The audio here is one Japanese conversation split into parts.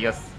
ただきます。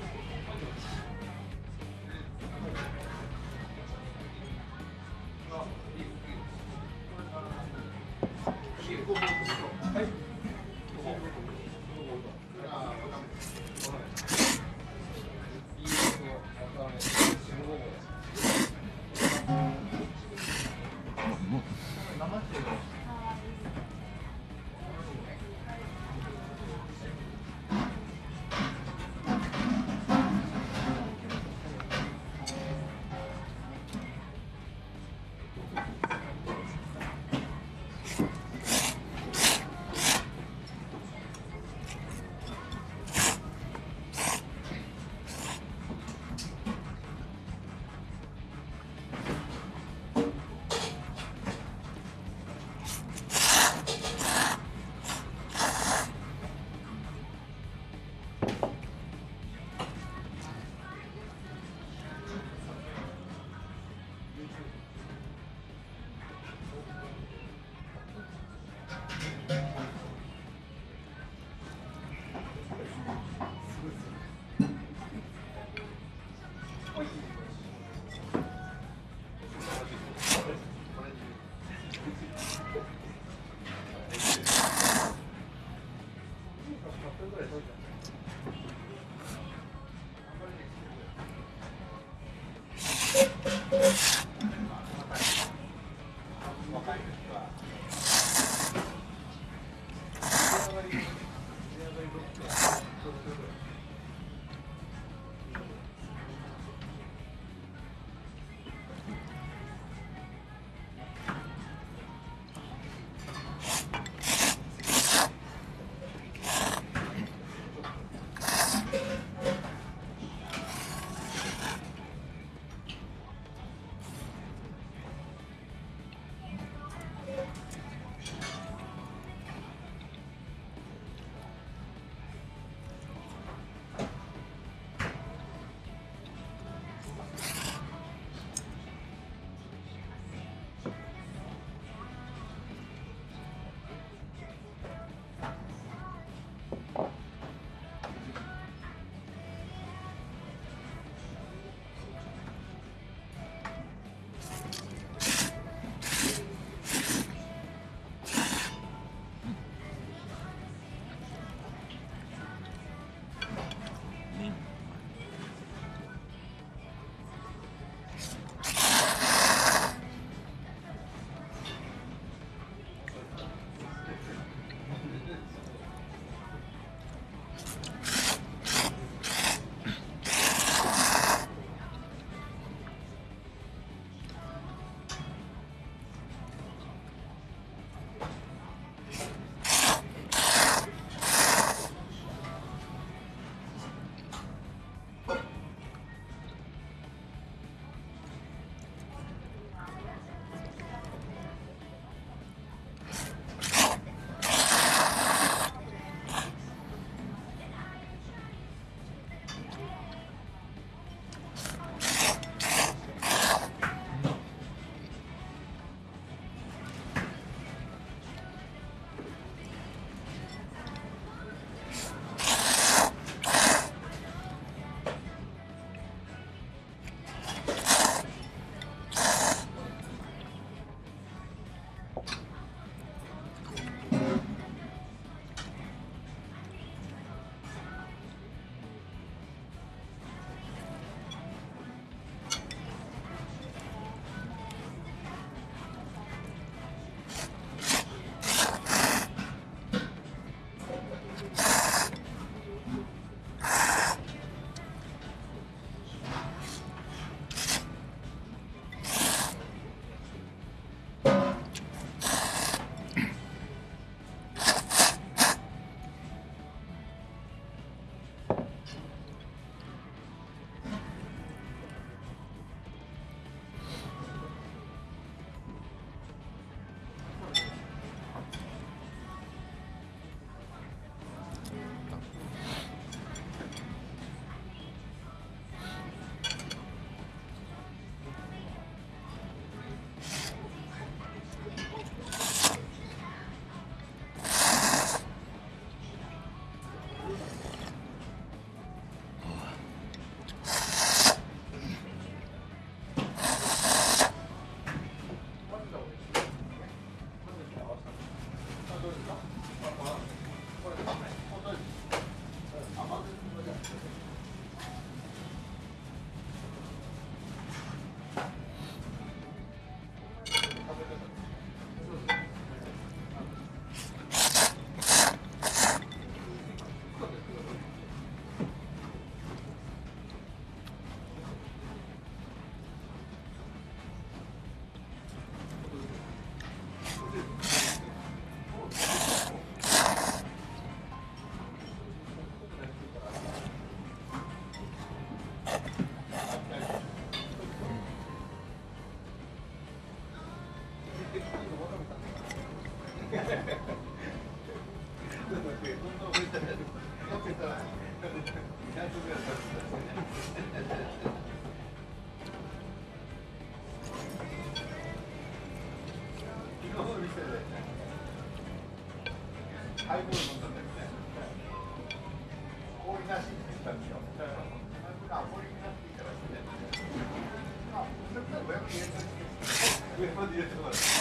왜 이렇게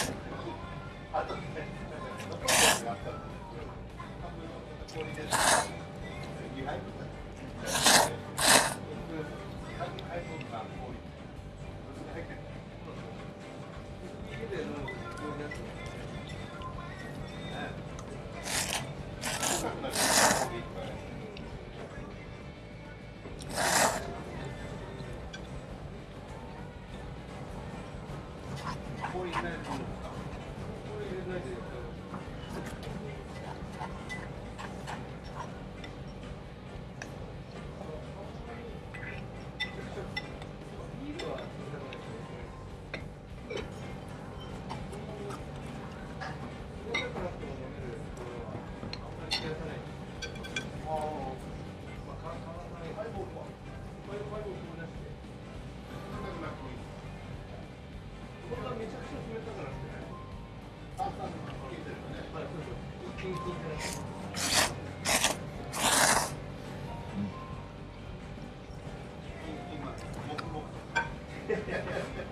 Yeah.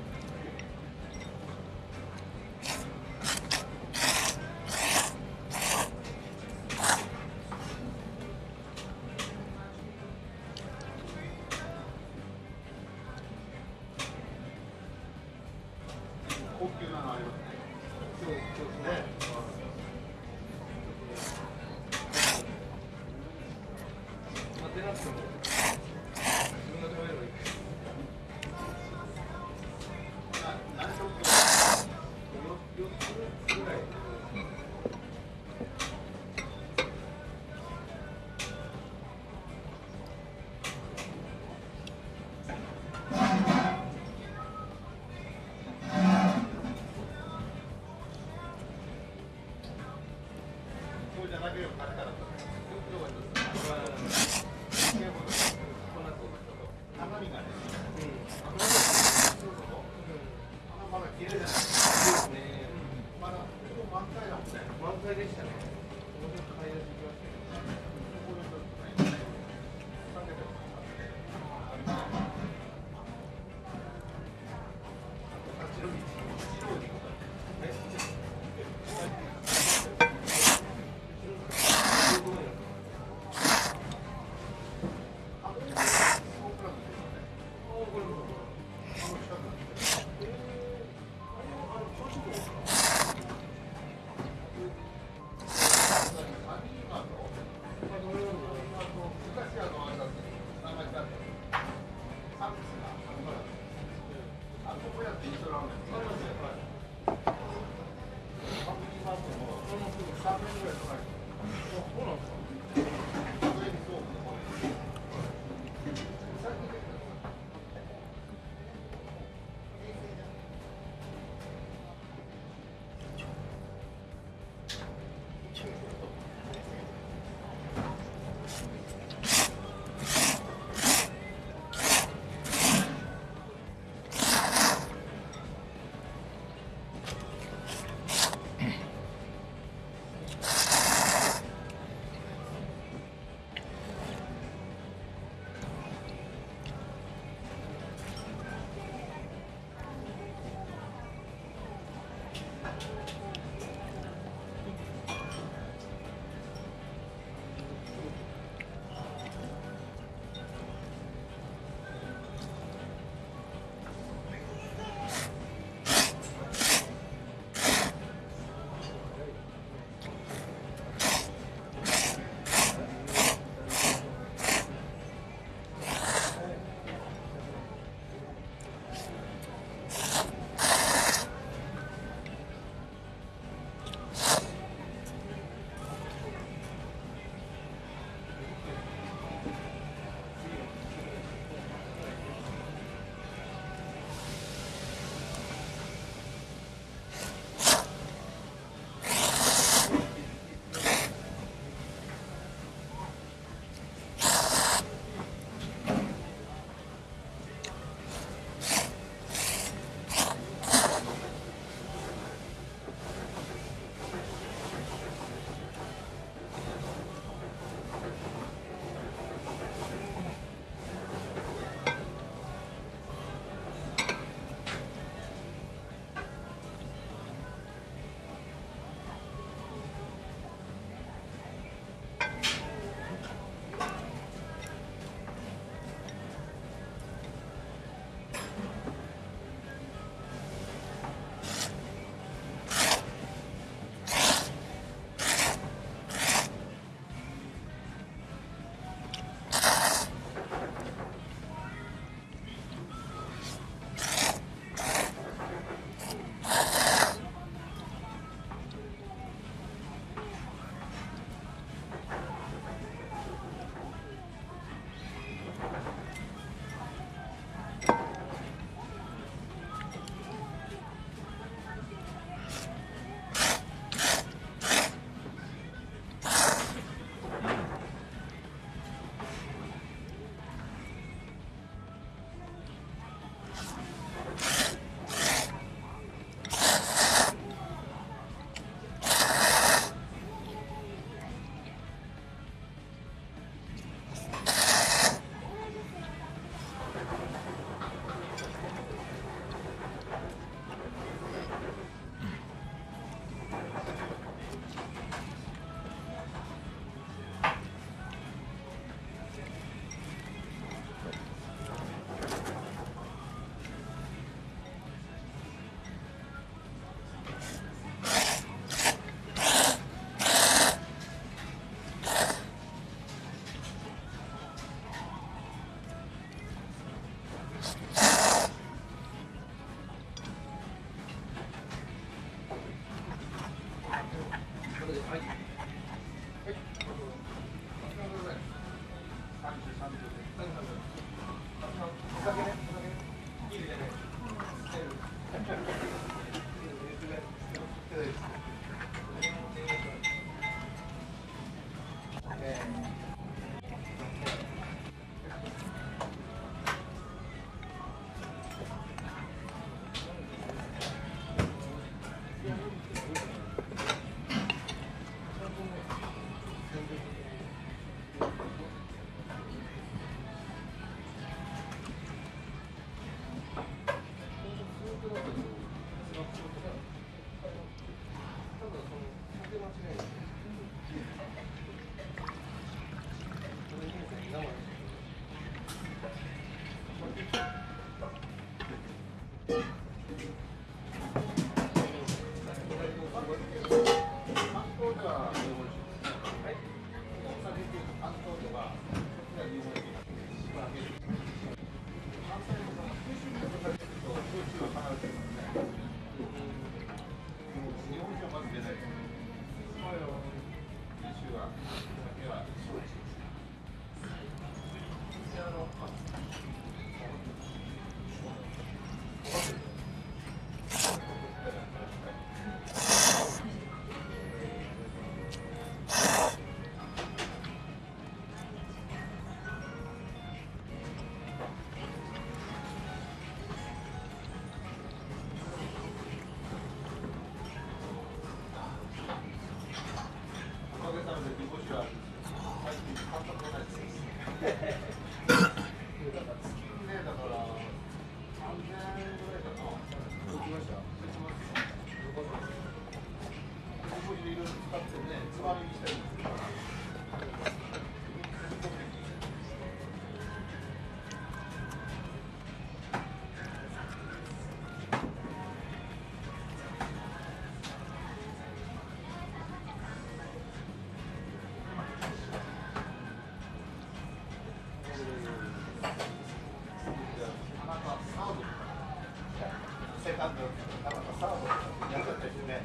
感動たまたまサードやったりしてね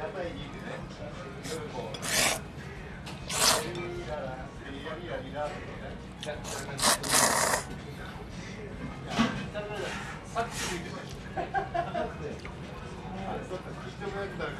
屋台にいてね夜もリララリラリラリラってねやってる感じさっき見てたあれそっか人がやったら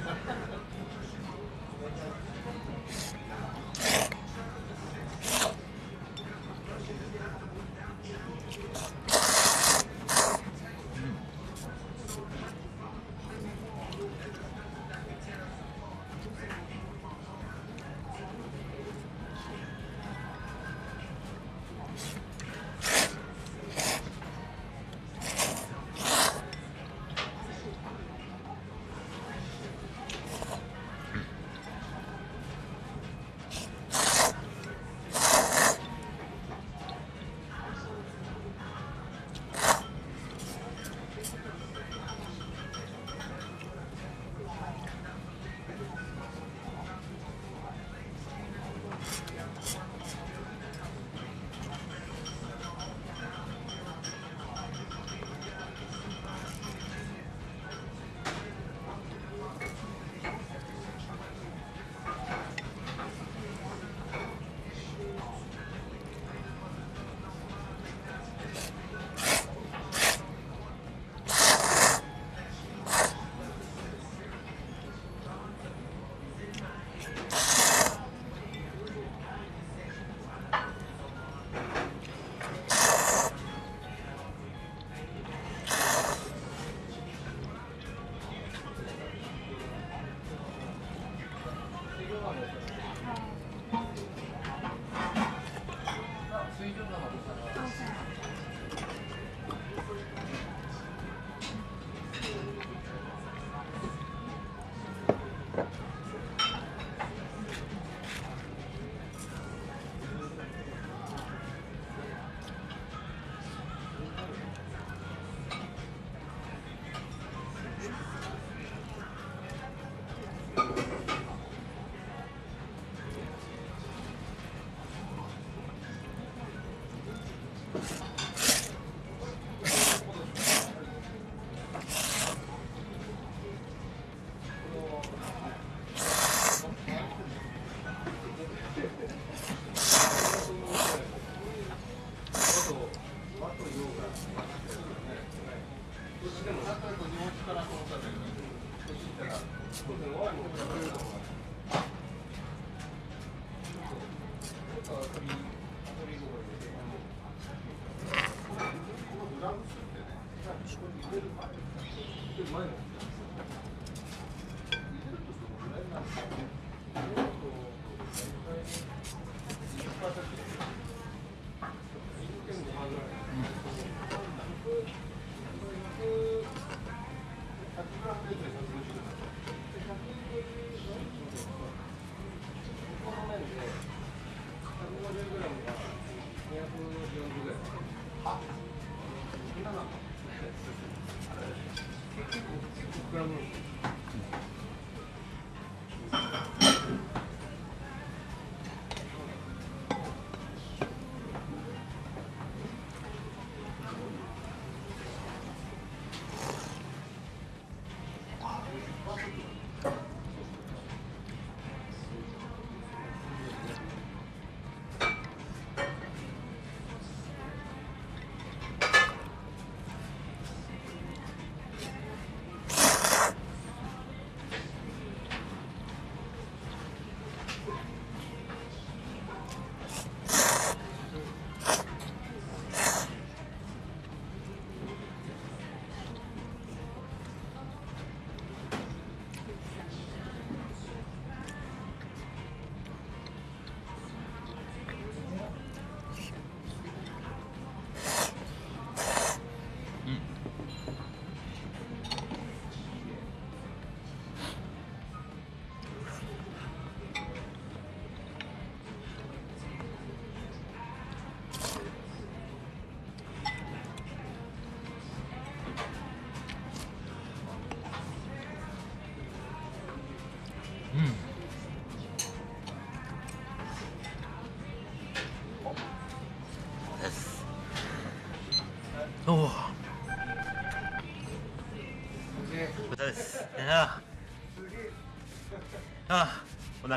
아.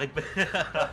す